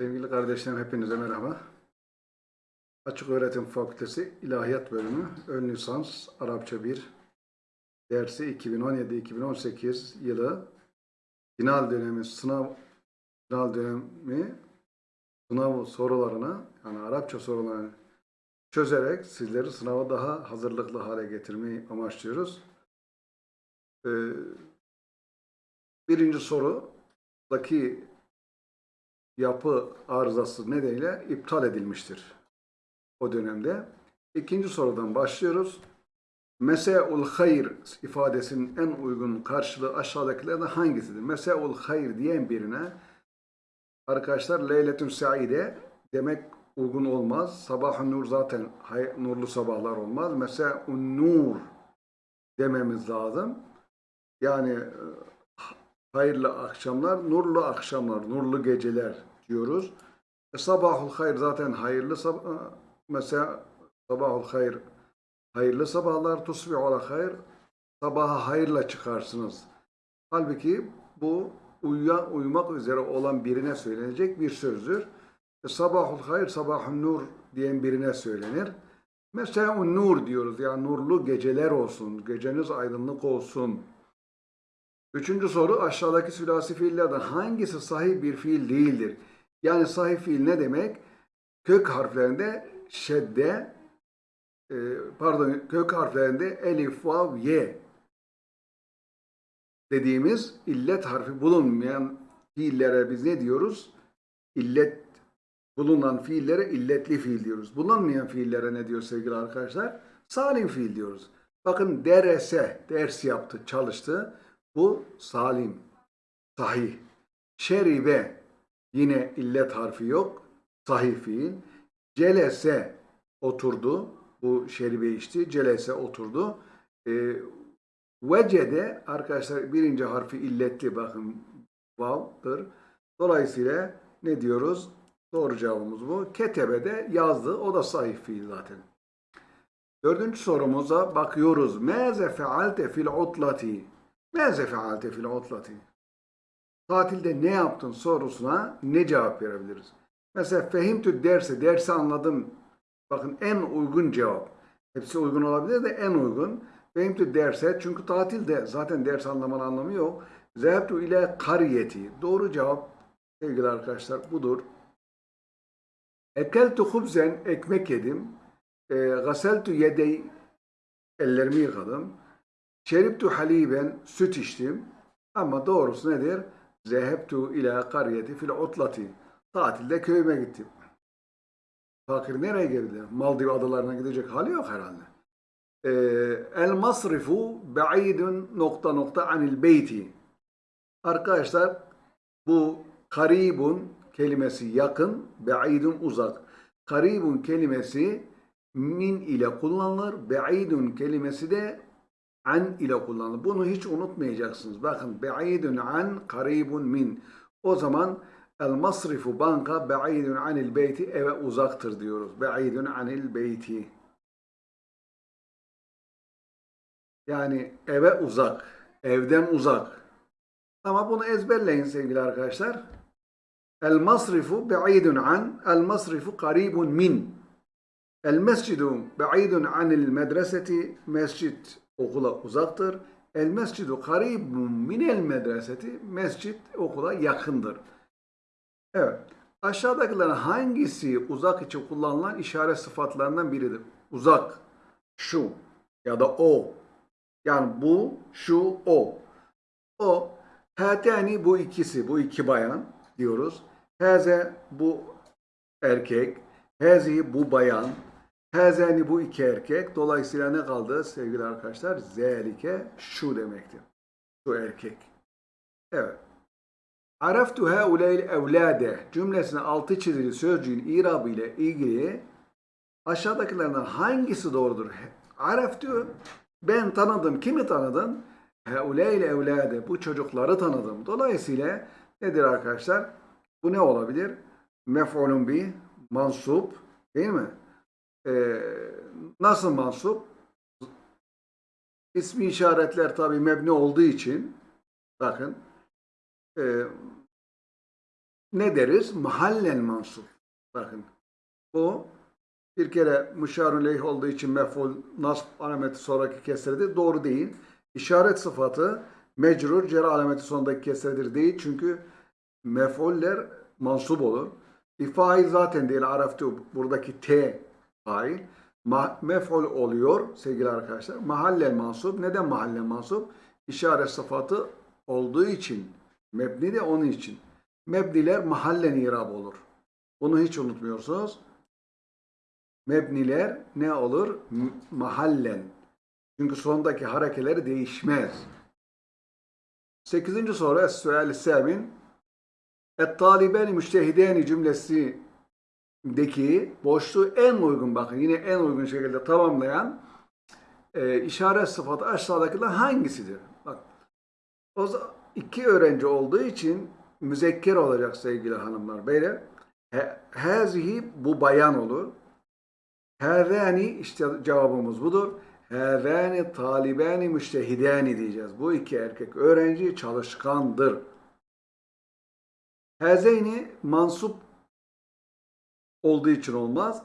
Sevgili kardeşlerim hepinize merhaba. Açık Öğretim Fakültesi İlahiyat Bölümü Ön Lisans Arapça 1 dersi 2017-2018 yılı final dönemi sınav final dönemi sınav sorularını yani Arapça sorularını çözerek sizleri sınava daha hazırlıklı hale getirmeyi amaçlıyoruz. Ee, birinci sorudaki yapı arızası nedeniyle iptal edilmiştir o dönemde. İkinci sorudan başlıyoruz. Mese'ul hayr ifadesinin en uygun karşılığı aşağıdakilerden hangisidir? Mese'ul hayr diyen birine arkadaşlar Leyletün Saide demek uygun olmaz. Sabah-ı nur zaten hay- nurlu sabahlar olmaz. Mese'un nur dememiz lazım. Yani hayırlı akşamlar, nurlu akşamlar, nurlu geceler diyoruz. E, sabahul hayır zaten hayırlı sabah. Mesela sabahul hayır hayırlı sabahlar, tusbihu ala hayır. Sabaha hayırla çıkarsınız. Halbuki bu uyuyan, uyumak üzere olan birine söylenecek bir sözdür. E, sabahul hayır, sabahun nur diyen birine söylenir. Mesela nur diyoruz. Yani nurlu geceler olsun, geceniz aydınlık olsun. Üçüncü soru aşağıdaki sülasi fiillerden hangisi sahih bir fiil değildir? Yani sahih fiil ne demek? Kök harflerinde şedde, e, pardon kök harflerinde elif, vav, ye dediğimiz illet harfi bulunmayan fiillere biz ne diyoruz? İllet bulunan fiillere illetli fiil diyoruz. Bulunmayan fiillere ne diyor sevgili arkadaşlar? Salim fiil diyoruz. Bakın derese, ders yaptı, çalıştı. Bu salim, sahih. Şeribe yine illet harfi yok. Sahih fiil. Celese oturdu. Bu şeribe içti. Celese oturdu. E, vecede arkadaşlar birinci harfi illetli bakın vav'dır. Dolayısıyla ne diyoruz? Doğru cevabımız bu. Ketebe yazdı. O da sahih fiil zaten. Dördüncü sorumuza bakıyoruz. Meze fealte fil utlati. Meze fealte fil utlati. Tatilde ne yaptın sorusuna ne cevap verebiliriz? Mesela fehimtü derse, dersi anladım. Bakın en uygun cevap. Hepsi uygun olabilir de en uygun. Fehimtü derse çünkü tatilde zaten ders anlamanın anlamı yok. Zehebtu ile kariyeti. Doğru cevap sevgili arkadaşlar budur. Ekeltu hubzen ekmek yedim. E, gaseltu yedey ellerimi yıkadım. Şeriptu haliben süt içtim. Ama doğrusu nedir? Zehebtu ila kariyeti fil utlati. Tatilde köyüme gittim. Fakir nereye geldi? Maldiv adalarına gidecek hali yok herhalde. Ee, el masrifu ba'idun nokta nokta anil beyti. Arkadaşlar bu karibun kelimesi yakın, ba'idun uzak. Karibun kelimesi min ile kullanılır. Ba'idun kelimesi de an ile kullanılır. Bunu hiç unutmayacaksınız. Bakın ba'idun an, karibun min. O zaman el masrifu banka ba'idun anil beyti eve uzaktır diyoruz. Ba'idun anil beyti. Yani eve uzak, evden uzak. Ama bunu ezberleyin sevgili arkadaşlar. El masrifu ba'idun an, el masrifu karibun min. El mescidu ba'idun anil medreseti, mescit okula uzaktır. El mescidu karibun minel medreseti, mescit okula yakındır. Evet. Aşağıdakilerin hangisi uzak için kullanılan işaret sıfatlarından biridir? Uzak, şu ya da o. Yani bu, şu, o. O, hatani bu ikisi, bu iki bayan diyoruz. Haze bu erkek, hazi bu bayan, hazani bu iki erkek. Dolayısıyla ne kaldı sevgili arkadaşlar? Zelike şu demektir. Şu erkek. Evet. Araftu hauleyl evlade cümlesine altı çizili sözcüğün irabı ile ilgili aşağıdakilerden hangisi doğrudur? Araftu ben tanıdım. Kimi tanıdın? Hauleyl evlade bu çocukları tanıdım. Dolayısıyla nedir arkadaşlar? Bu ne olabilir? Mef'ulun bi mansup değil mi? Ee, nasıl mansup? İsmi işaretler tabi mebni olduğu için bakın e, ne deriz? Mahallen mansup. Bakın bu bir kere müşarun leyh olduğu için mef'ul nasb alameti sonraki kesredir. Doğru değil. İşaret sıfatı mecrur cer alameti sonundaki kesredir değil. Çünkü mef'uller mansup olur. Bir fail zaten değil. Araftu buradaki T fail. Mef'ul oluyor sevgili arkadaşlar. Mahallen mansup. Neden mahallen mansup? İşaret sıfatı olduğu için. Mebni de onun için. Mebniler mahallen irab olur. Bunu hiç unutmuyorsunuz. Mebniler ne olur? Mahallen. Çünkü sondaki harekeleri değişmez. Sekizinci soru Es-Sual-i Semin Et-talibeni müştehideni cümlesindeki boşluğu en uygun bakın yine en uygun şekilde tamamlayan e, işaret sıfatı aşağıdakiler hangisidir? Bak o iki öğrenci olduğu için müzekker olacak sevgili hanımlar beyler. Hazihi bu bayan olur. Hâzâni işte cevabımız budur. Hâzâni talibâni müştehidâni diyeceğiz. Bu iki erkek öğrenci çalışkandır. Hâzeyni mansup olduğu için olmaz.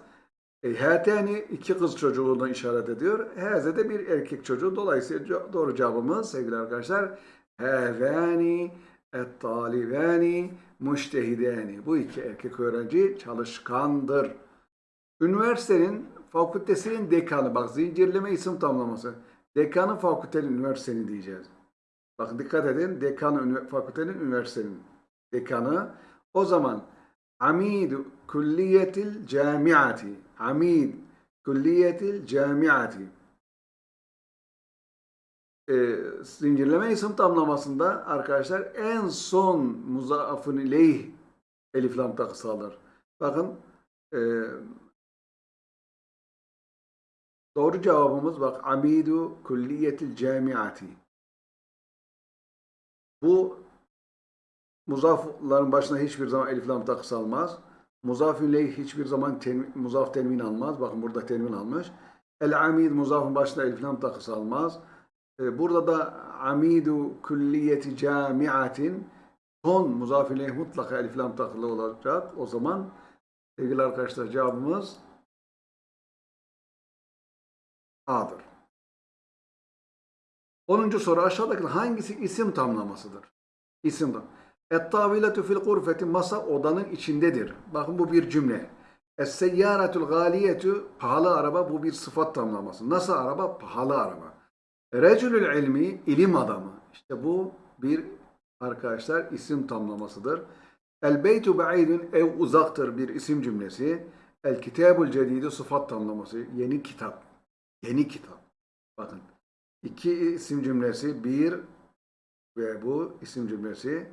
E, hâtâni iki kız çocuğunu işaret ediyor. Hâze de bir erkek çocuğu. Dolayısıyla doğru cevabımız sevgili arkadaşlar. Hâzâni et-talibâni müştehidâni. Bu iki erkek öğrenci çalışkandır. Üniversitenin fakültesinin dekanı, bak zincirleme isim tamlaması. Dekanı fakültenin üniversitenin diyeceğiz. Bakın dikkat edin, dekanı fakültenin üniversitenin dekanı. O zaman amid külliyetil camiati, amid külliyetil camiati. E, zincirleme isim tamlamasında arkadaşlar en son muzafın ileyh elif lam takısı alır. Bakın e, Doğru cevabımız bak Amidu Külliyetil Camiati. Bu muzafların başına hiçbir zaman elif lam takısı almaz. Muzafün ileyh hiçbir zaman ten, muzaf tenvin almaz. Bakın burada tenvin almış. El amid muzafın başına elif lam takısı almaz. Ee, burada da amidu külliyeti camiatin son muzafün ileyh mutlaka elif lam takılı olacak. O zaman sevgili arkadaşlar cevabımız A'dır. 10. soru aşağıdaki hangisi isim tamlamasıdır? İsim tam. Et-taviletu fil gurfeti masa odanın içindedir. Bakın bu bir cümle. Es-seyyaratul galiyetu pahalı araba bu bir sıfat tamlaması. Nasıl araba? Pahalı araba. Reculül ilmi ilim adamı. İşte bu bir arkadaşlar isim tamlamasıdır. El beytu ba'idun ev uzaktır bir isim cümlesi. El kitabul cedidu sıfat tamlaması. Yeni kitap. Yeni kitap. Bakın. iki isim cümlesi. Bir ve bu isim cümlesi.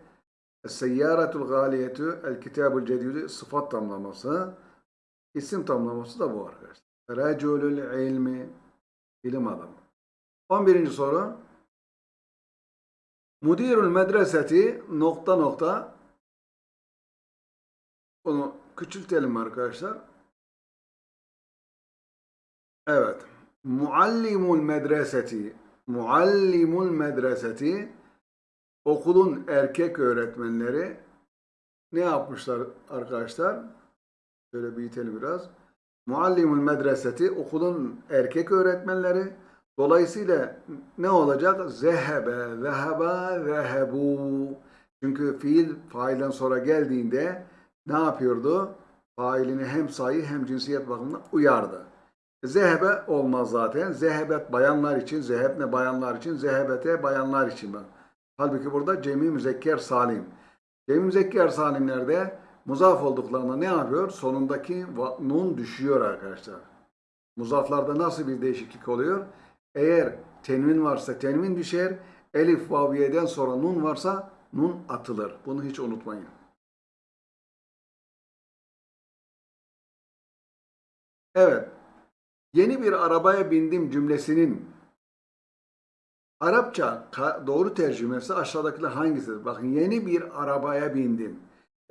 Es-seyyaratul galiyetu el kitabul cedidu sıfat tamlaması. İsim tamlaması da bu arkadaşlar. Reculül ilmi ilim adamı. 11. soru. Mudirul medreseti nokta nokta bunu küçültelim arkadaşlar. Evet. Muallimul medreseti Muallimul medreseti okulun erkek öğretmenleri ne yapmışlar arkadaşlar? Şöyle büyütelim biraz. Muallimul medreseti okulun erkek öğretmenleri dolayısıyla ne olacak? Zehebe, zeheba, zehebu. Çünkü fiil failden sonra geldiğinde ne yapıyordu? Failini hem sayı hem cinsiyet bakımından uyardı. Zehebe olmaz zaten. Zehebet bayanlar için, zehebne bayanlar için, zehebete bayanlar için. Bak. Halbuki burada cemi müzekker salim. Cemi müzekker salimlerde muzaf olduklarında ne yapıyor? Sonundaki nun düşüyor arkadaşlar. Muzaflarda nasıl bir değişiklik oluyor? Eğer tenvin varsa tenvin düşer, elif vaviyeden sonra nun varsa nun atılır. Bunu hiç unutmayın. Evet. Yeni bir arabaya bindim cümlesinin Arapça doğru tercümesi aşağıdakiler hangisidir? Bakın yeni bir arabaya bindim.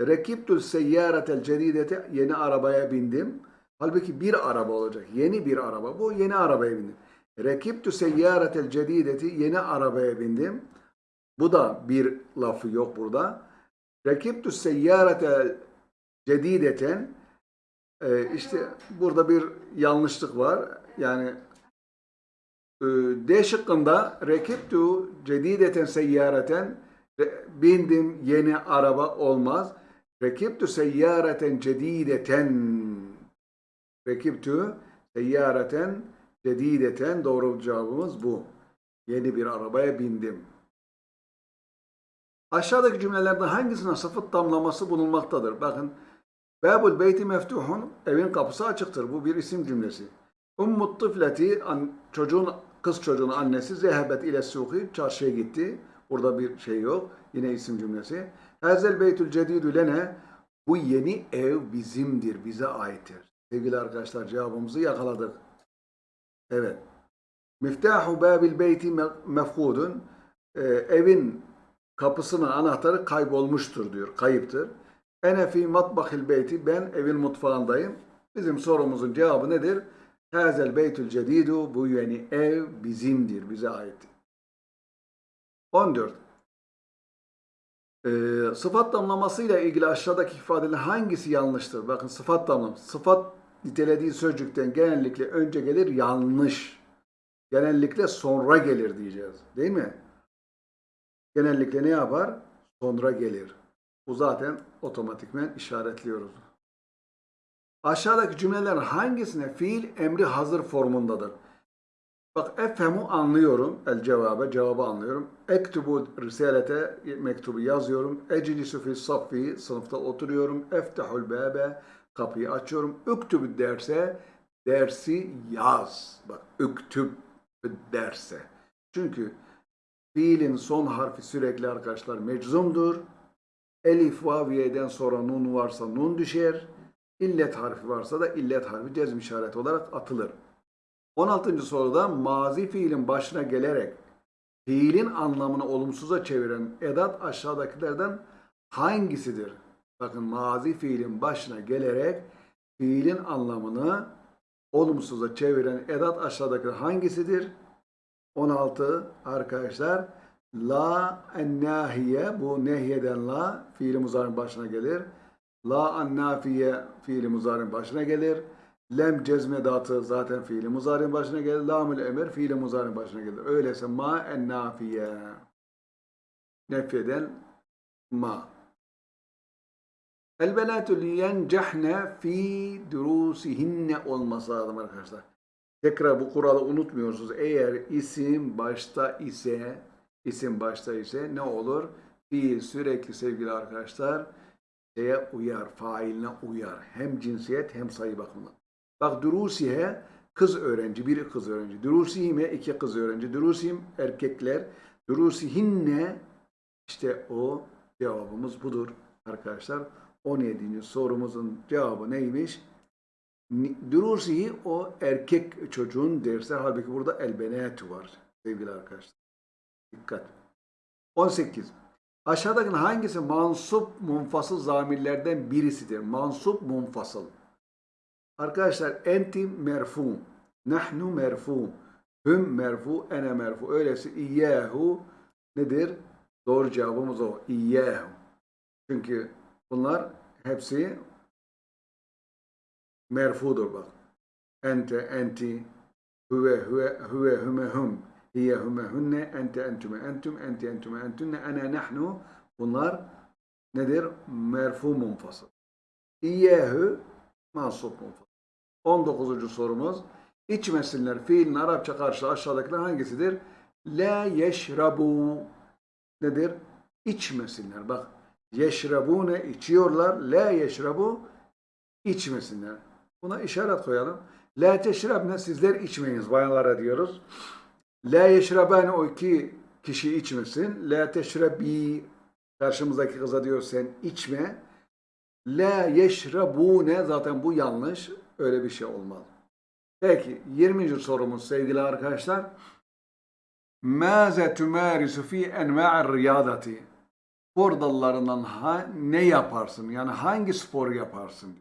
Rekiptul seyyaratel cedidete yeni arabaya bindim. Halbuki bir araba olacak. Yeni bir araba. Bu yeni arabaya bindim. Rekiptu seyyaratel cedideti yeni arabaya bindim. Bu da bir lafı yok burada. Rekiptü seyyarete cedideten e, işte burada bir yanlışlık var. Yani D şıkkında rekiptü cedideten seyyareten re- bindim yeni araba olmaz. Rekiptü seyyareten cedideten rekiptü seyyareten cedideten doğru cevabımız bu. Yeni bir arabaya bindim. Aşağıdaki cümlelerde hangisine sıfat tamlaması bulunmaktadır? Bakın. Babul beyti meftuhun evin kapısı açıktır. Bu bir isim cümlesi. Ummut tıfleti çocuğun kız çocuğun annesi zehebet ile suhi çarşıya gitti. Burada bir şey yok. Yine isim cümlesi. Hazel beytül cedidü lene bu yeni ev bizimdir, bize aittir. Sevgili arkadaşlar cevabımızı yakaladık. Evet. Miftahu babil beyti me- mefkudun. Ee, evin kapısının anahtarı kaybolmuştur diyor. Kayıptır. Ene fi matbahil beyti. Ben evin mutfağındayım. Bizim sorumuzun cevabı nedir? Hazel beytül cedidu. Bu yeni ev bizimdir. Bize aittir. 14. Ee, sıfat damlamasıyla ilgili aşağıdaki ifadeler hangisi yanlıştır? Bakın sıfat damlaması. Sıfat nitelediği sözcükten genellikle önce gelir yanlış. Genellikle sonra gelir diyeceğiz. Değil mi? Genellikle ne yapar? Sonra gelir. Bu zaten otomatikmen işaretliyoruz. Aşağıdaki cümlelerin hangisine fiil emri hazır formundadır? Bak efhemu anlıyorum. El cevabı, cevabı anlıyorum. Ektubu risalete mektubu yazıyorum. Eclisu fi saffi sınıfta oturuyorum. Eftahul bebe kapıyı açıyorum. Üktübü derse dersi yaz. Bak üktüb derse. Çünkü fiilin son harfi sürekli arkadaşlar meczumdur. Elif vaviyeden sonra nun varsa nun düşer. İllet harfi varsa da illet harfi cezm işareti olarak atılır. 16. soruda mazi fiilin başına gelerek fiilin anlamını olumsuza çeviren edat aşağıdakilerden hangisidir? Bakın mazi fiilin başına gelerek fiilin anlamını olumsuza çeviren edat aşağıdaki hangisidir? 16 arkadaşlar la ennahiye bu nehyeden la fiili muzarın başına gelir. La annafiye fiili muzarın başına gelir. Lem cezmedatı zaten fiili muzarın başına gelir. Lamül emir fiili muzarın başına gelir. Öyleyse ma ennafiye. Nefyeden ma. El benatü liyencehne fi durusihinne olması lazım arkadaşlar. Tekrar bu kuralı unutmuyorsunuz. Eğer isim başta ise isim başta ise ne olur? Fiil sürekli sevgili arkadaşlar şeye uyar, failine uyar. Hem cinsiyet hem sayı bakımından. Bak durusihe kız öğrenci, biri kız öğrenci. Durusihime iki kız öğrenci. Durusihim erkekler. Durusihinne işte o cevabımız budur arkadaşlar. 17. sorumuzun cevabı neymiş? Durusihi o erkek çocuğun dersi. Halbuki burada elbenetü var sevgili arkadaşlar. Dikkat. 18. Aşağıdaki hangisi mansup munfasıl zamirlerden birisidir? Mansup munfasıl. Arkadaşlar enti merfu, nahnu merfu, hüm merfu, ene merfu. Öyleyse iyyahu nedir? Doğru cevabımız o. İyyahu. Çünkü bunlar hepsi merfudur bak. Ente, enti, huve, huve, huve, hüme, hum. Hiye, hüme, hünne, ente, entüme, entüm, enti, entüme, entünne, ene, nahnu. Bunlar nedir? Merfu munfasıl. İyyahu mansup munfasıl. 19. sorumuz. İçmesinler fiilin Arapça karşılığı aşağıdakiler hangisidir? La yeşrabu nedir? İçmesinler. Bak yeşrabune içiyorlar. La yeşrabu içmesinler. Buna işaret koyalım. La teşrabne sizler içmeyiniz bayanlara diyoruz. La yeşrabane o iki kişi içmesin. La teşrabi karşımızdaki kıza diyor sen içme. La yeşrabune zaten bu yanlış. Öyle bir şey olmaz. Peki 20. sorumuz sevgili arkadaşlar. Maze tümarisu fi enva'ir riyadati. Spor dallarından ha, ne yaparsın? Yani hangi spor yaparsın?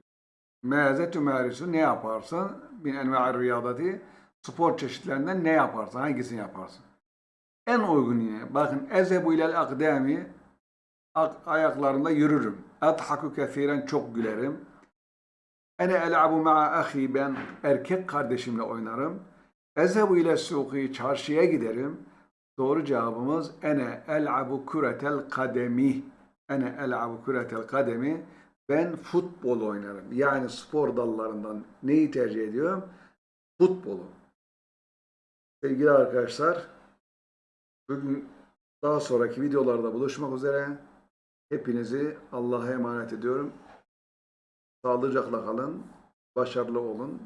Maze tümarisu ne yaparsın? Bin enva'ir riyadati. Spor çeşitlerinden ne yaparsın? Hangisini yaparsın? En uygun yine. Bakın ezebu ilel akdami a- ayaklarında yürürüm. Adhaku kesiren çok gülerim. Ene el'abu ma'a ahi ben erkek kardeşimle oynarım. Ezhebu ile suqi çarşıya giderim. Doğru cevabımız ene el'abu kuretel kademi. Ene el'abu kuretel kademi. Ben futbol oynarım. Yani spor dallarından neyi tercih ediyorum? Futbolu. Sevgili arkadaşlar, bugün daha sonraki videolarda buluşmak üzere. Hepinizi Allah'a emanet ediyorum. Sağlıcakla kalın, başarılı olun.